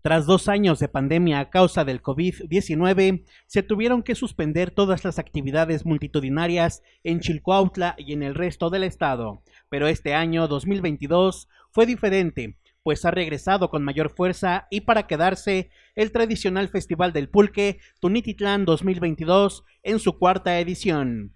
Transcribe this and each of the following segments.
Tras dos años de pandemia a causa del COVID-19, se tuvieron que suspender todas las actividades multitudinarias en Chilcuautla y en el resto del estado. Pero este año 2022 fue diferente, pues ha regresado con mayor fuerza y para quedarse el tradicional Festival del Pulque Tunititlán 2022 en su cuarta edición.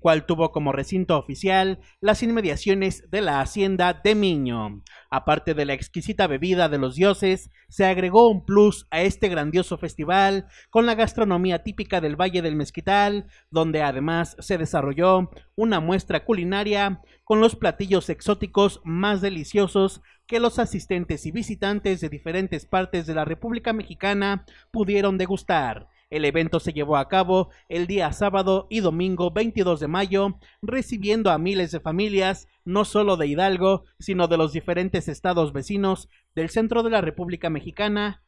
Cual tuvo como recinto oficial las inmediaciones de la hacienda de Miño. Aparte de la exquisita bebida de los dioses, se agregó un plus a este grandioso festival con la gastronomía típica del Valle del Mezquital, donde además se desarrolló una muestra culinaria con los platillos exóticos más deliciosos que los asistentes y visitantes de diferentes partes de la República Mexicana pudieron degustar. El evento se llevó a cabo el día sábado y domingo 22 de mayo, recibiendo a miles de familias, no solo de Hidalgo, sino de los diferentes estados vecinos del centro de la República Mexicana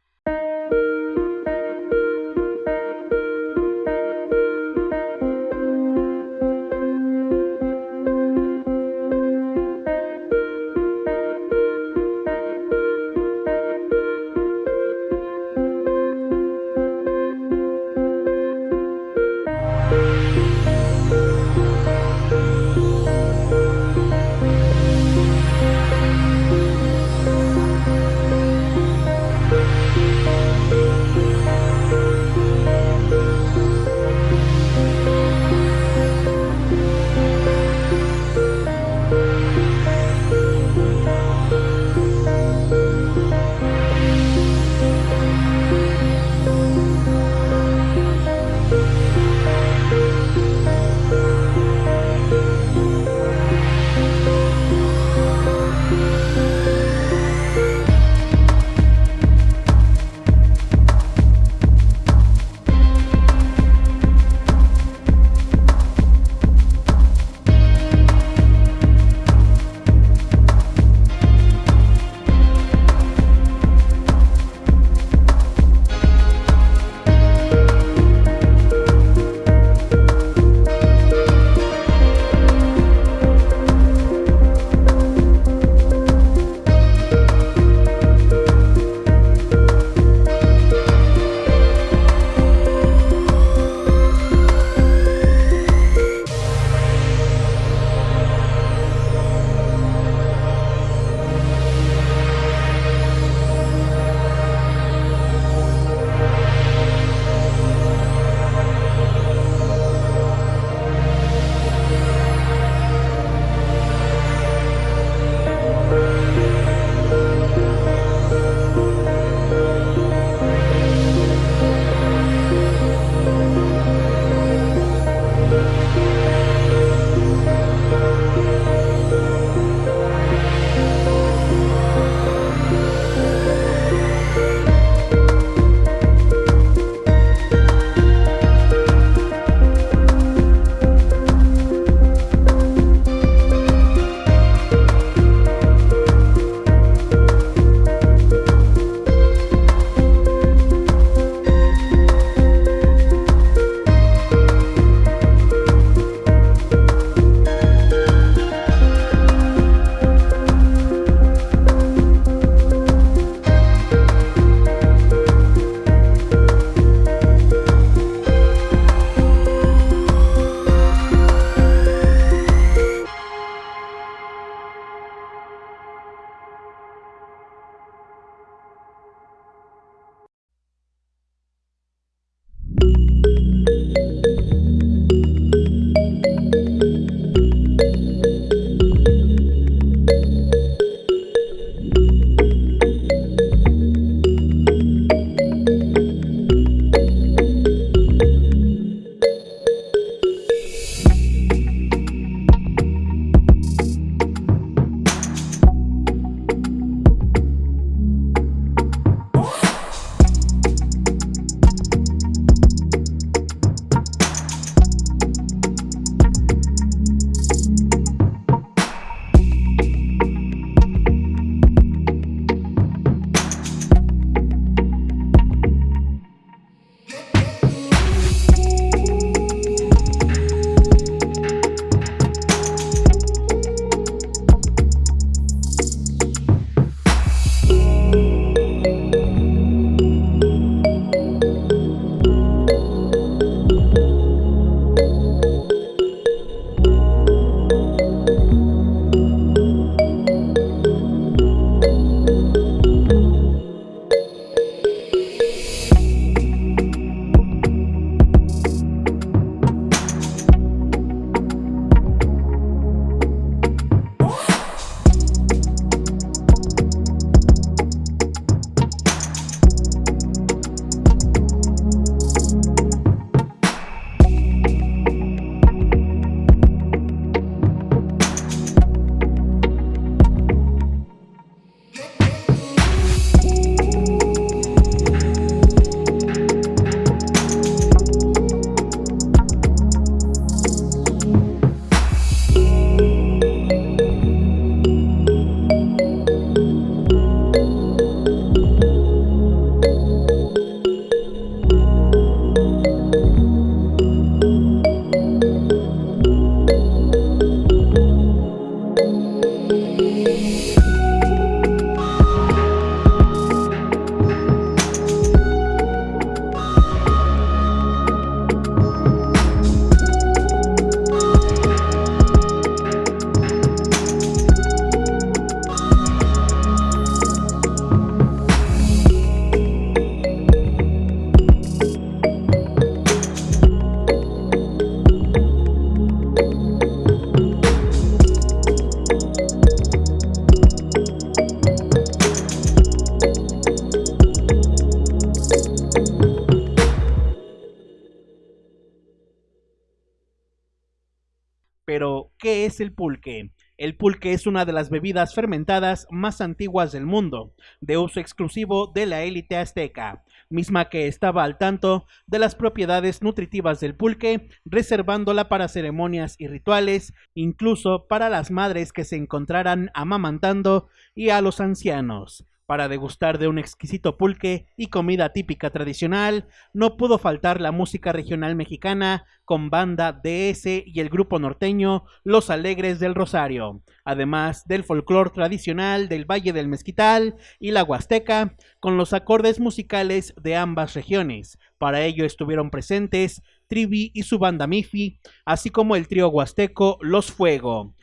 el pulque? El pulque es una de las bebidas fermentadas más antiguas del mundo, de uso exclusivo de la élite azteca, misma que estaba al tanto de las propiedades nutritivas del pulque, reservándola para ceremonias y rituales, incluso para las madres que se encontraran amamantando y a los ancianos. Para degustar de un exquisito pulque y comida típica tradicional, no pudo faltar la música regional mexicana con banda DS y el grupo norteño Los Alegres del Rosario, además del folclore tradicional del Valle del Mezquital y la Huasteca, con los acordes musicales de ambas regiones. Para ello estuvieron presentes Trivi y su banda Mifi, así como el trío huasteco Los Fuego.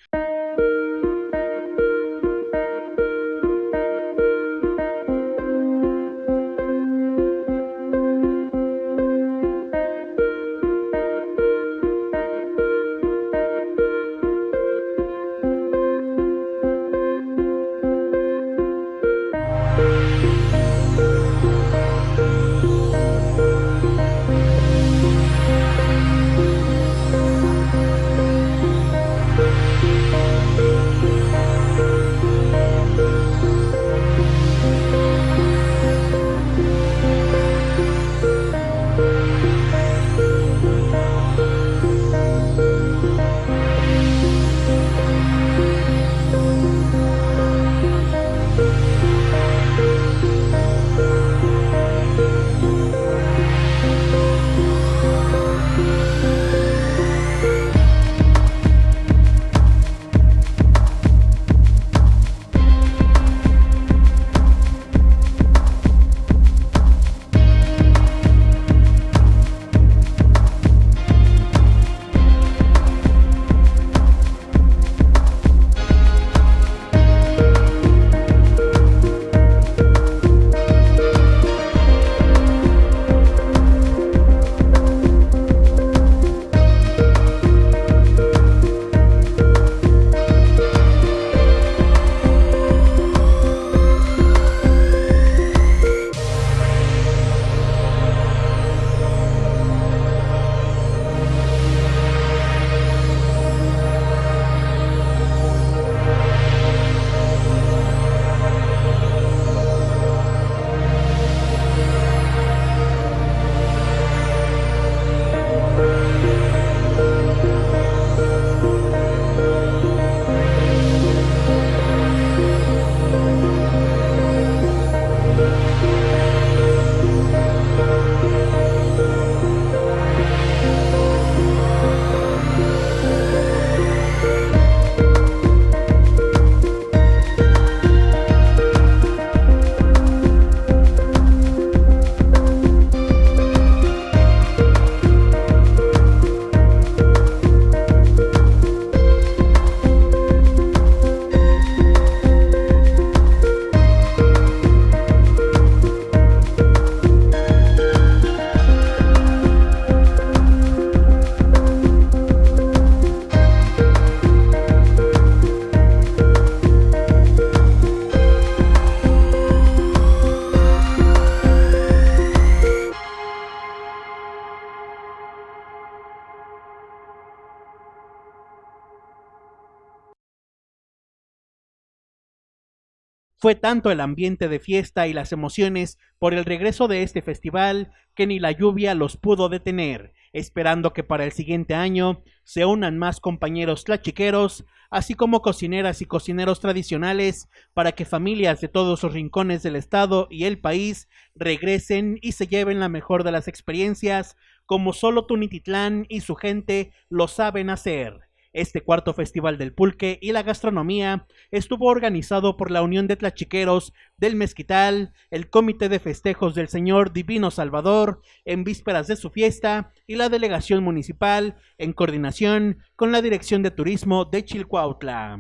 Fue tanto el ambiente de fiesta y las emociones por el regreso de este festival que ni la lluvia los pudo detener, esperando que para el siguiente año se unan más compañeros tlachiqueros, así como cocineras y cocineros tradicionales, para que familias de todos los rincones del estado y el país regresen y se lleven la mejor de las experiencias, como solo Tunititlán y su gente lo saben hacer. Este cuarto Festival del Pulque y la Gastronomía estuvo organizado por la Unión de Tlachiqueros del Mezquital, el Comité de Festejos del Señor Divino Salvador, en vísperas de su fiesta, y la Delegación Municipal, en coordinación con la Dirección de Turismo de Chilcuautla.